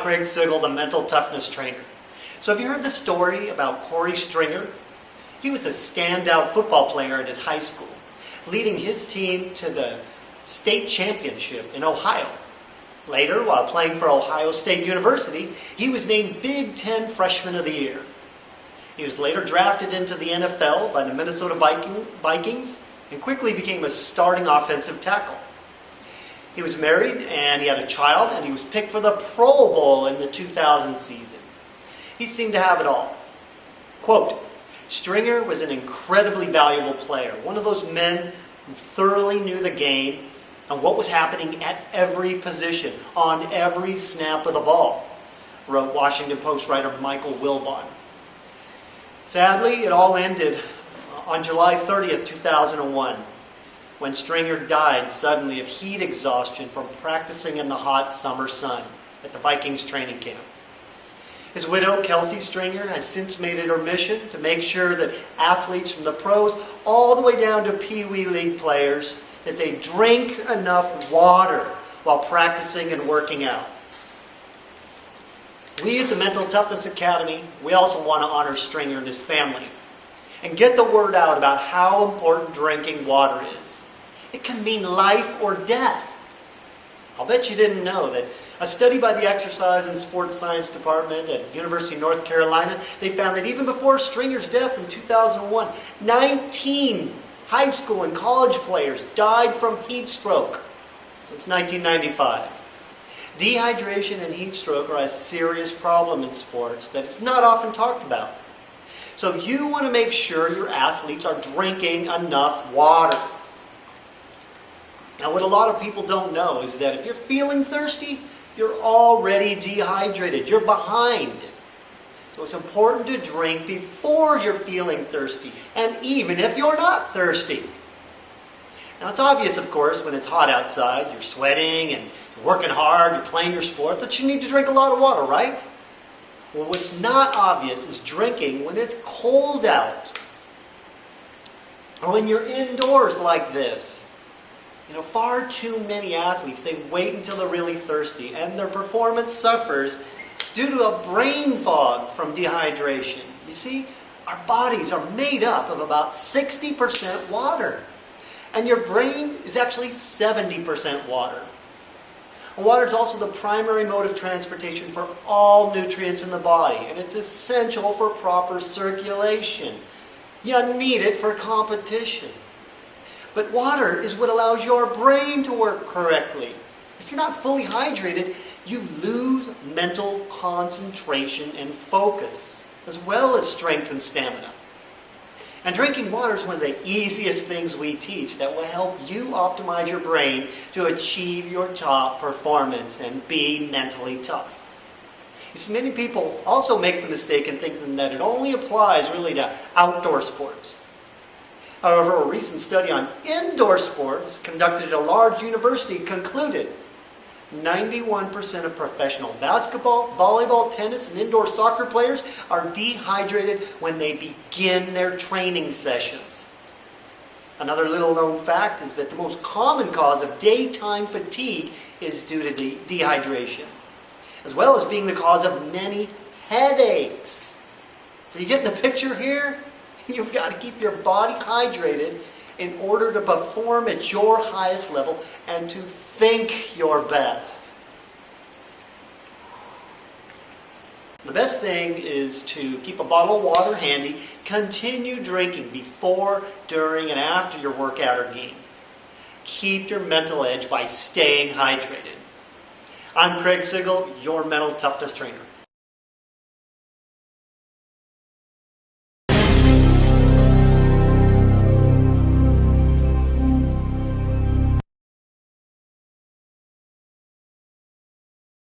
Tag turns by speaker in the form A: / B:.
A: Craig Sigl, the mental toughness trainer. So have you heard the story about Korey Stringer? He was a standout football player at his high school, leading his team to the state championship in Ohio. Later, while playing for Ohio State University, he was named Big Ten Freshman of the Year. He was later drafted into the NFL by the Minnesota Viking, Vikings and quickly became a starting offensive tackle. He was married and he had a child and he was picked for the Pro Bowl in the 2000 season. He seemed to have it all. Quote, Stringer was an incredibly valuable player, one of those men who thoroughly knew the game and what was happening at every position, on every snap of the ball, wrote Washington Post writer Michael Wilbon. Sadly, it all ended on July 30th, 2001 when Stringer died suddenly of heat exhaustion from practicing in the hot summer sun at the Vikings training camp. His widow, Kelci Stringer, has since made it her mission to make sure that athletes from the pros all the way down to Pee Wee League players, that they drink enough water while practicing and working out. We at the Mental Toughness Academy, we also want to honor Stringer and his family and get the word out about how important drinking water is. It can mean life or death. I'll bet you didn't know that a study by the Exercise and Sports Science Department at University of North Carolina, they found that even before Stringer's death in 2001, 19 high school and college players died from heat stroke since 1995. Dehydration and heat stroke are a serious problem in sports that is not often talked about. So you want to make sure your athletes are drinking enough water. Now what a lot of people don't know is that if you're feeling thirsty, you're already dehydrated. You're behind. So it's important to drink before you're feeling thirsty, and even if you're not thirsty. Now it's obvious, of course, when it's hot outside, you're sweating and you're working hard, you're playing your sport, that you need to drink a lot of water, right? Well, what's not obvious is drinking when it's cold out. Or when you're indoors like this. You know, far too many athletes, they wait until they're really thirsty and their performance suffers due to a brain fog from dehydration. You see, our bodies are made up of about 60% water. And your brain is actually 70% water. Water is also the primary mode of transportation for all nutrients in the body, and it's essential for proper circulation. You need it for competition. But water is what allows your brain to work correctly. If you're not fully hydrated, you lose mental concentration and focus, as well as strength and stamina. And drinking water is one of the easiest things we teach that will help you optimize your brain to achieve your top performance and be mentally tough. You see, many people also make the mistake in thinking that it only applies really to outdoor sports. However, a recent study on indoor sports conducted at a large university concluded 91% of professional basketball, volleyball, tennis, and indoor soccer players are dehydrated when they begin their training sessions. Another little known fact is that the most common cause of daytime fatigue is due to de dehydration, as well as being the cause of many headaches. So you get in the picture here? You've got to keep your body hydrated in order to perform at your highest level and to think your best. The best thing is to keep a bottle of water handy, continue drinking before, during, and after your workout or game. Keep your mental edge by staying hydrated. I'm Craig Sigl, your mental toughness trainer.